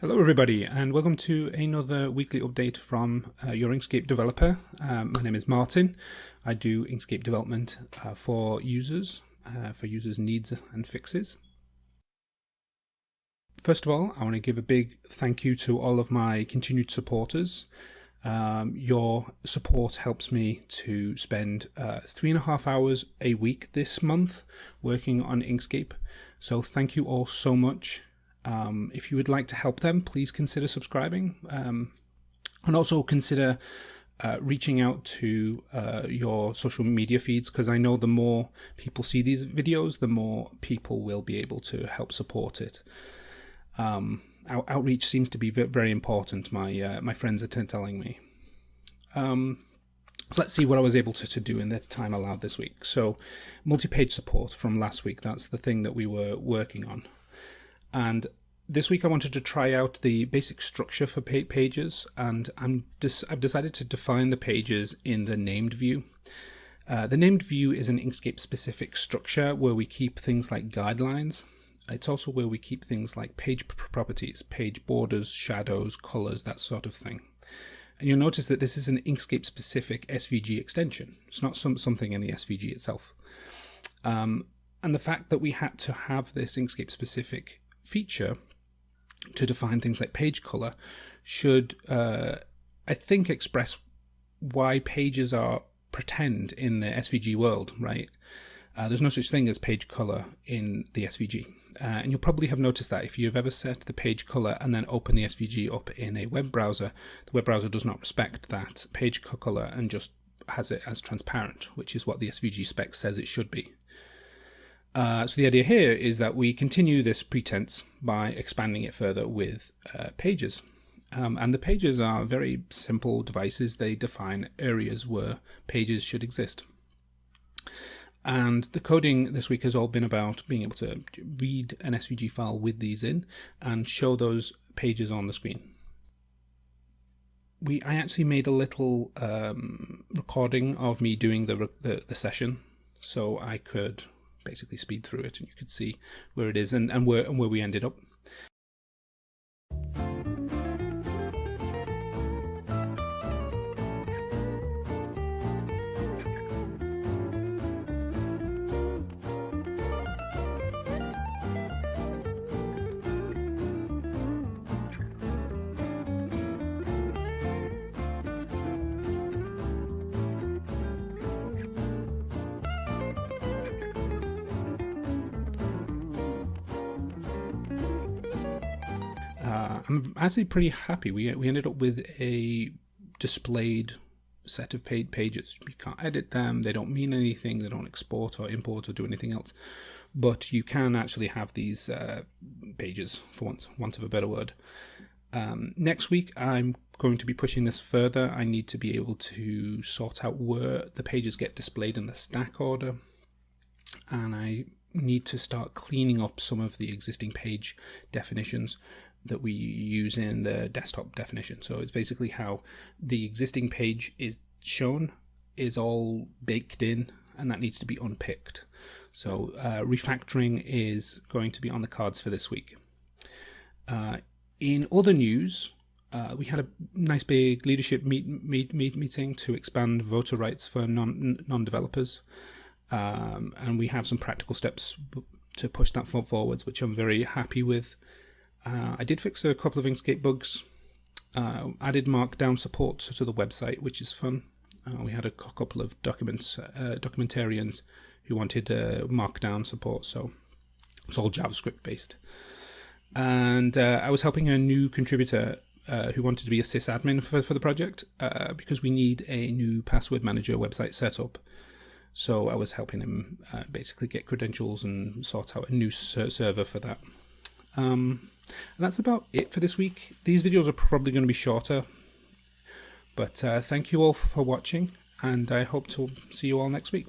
Hello everybody and welcome to another weekly update from uh, your Inkscape developer. Um, my name is Martin. I do Inkscape development uh, for users, uh, for users needs and fixes. First of all, I want to give a big thank you to all of my continued supporters. Um, your support helps me to spend uh, three and a half hours a week this month working on Inkscape. So thank you all so much. Um, if you would like to help them, please consider subscribing um, and also consider uh, reaching out to uh, your social media feeds because I know the more people see these videos, the more people will be able to help support it. Um, out outreach seems to be very important. My uh, my friends are telling me. Um, so let's see what I was able to, to do in the time allowed this week. So multi-page support from last week, that's the thing that we were working on. And this week I wanted to try out the basic structure for pages and I'm I've decided to define the pages in the named view. Uh, the named view is an Inkscape specific structure where we keep things like guidelines. It's also where we keep things like page properties, page borders, shadows, colors, that sort of thing. And you'll notice that this is an Inkscape specific SVG extension. It's not some, something in the SVG itself. Um, and the fact that we had to have this Inkscape specific feature to define things like page color should, uh, I think, express why pages are pretend in the SVG world, right? Uh, there's no such thing as page color in the SVG. Uh, and you'll probably have noticed that if you've ever set the page color and then open the SVG up in a web browser, the web browser does not respect that page color and just has it as transparent, which is what the SVG spec says it should be. Uh, so the idea here is that we continue this pretense by expanding it further with uh, pages. Um, and the pages are very simple devices. They define areas where pages should exist. And the coding this week has all been about being able to read an SVG file with these in and show those pages on the screen. We, I actually made a little um, recording of me doing the, the, the session so I could basically speed through it and you could see where it is and, and where and where we ended up. I'm actually pretty happy. We we ended up with a displayed set of paid pages. You can't edit them. They don't mean anything. They don't export or import or do anything else. But you can actually have these uh, pages, for want, want of a better word. Um, next week, I'm going to be pushing this further. I need to be able to sort out where the pages get displayed in the stack order. And I need to start cleaning up some of the existing page definitions that we use in the desktop definition. So it's basically how the existing page is shown is all baked in and that needs to be unpicked. So uh, refactoring is going to be on the cards for this week. Uh, in other news, uh, we had a nice big leadership meet, meet, meet, meeting to expand voter rights for non non developers, um, and we have some practical steps to push that forwards, which I'm very happy with. Uh, I did fix a couple of Inkscape bugs, uh, added Markdown support to the website, which is fun. Uh, we had a couple of documents, uh, documentarians who wanted uh, Markdown support, so it's all JavaScript based. And uh, I was helping a new contributor who wanted to be a sysadmin for, for the project because we need a new password manager website set up. So I was helping him basically get credentials and sort out a new ser server for that. Um, and that's about it for this week. These videos are probably going to be shorter, but uh, thank you all for watching, and I hope to see you all next week.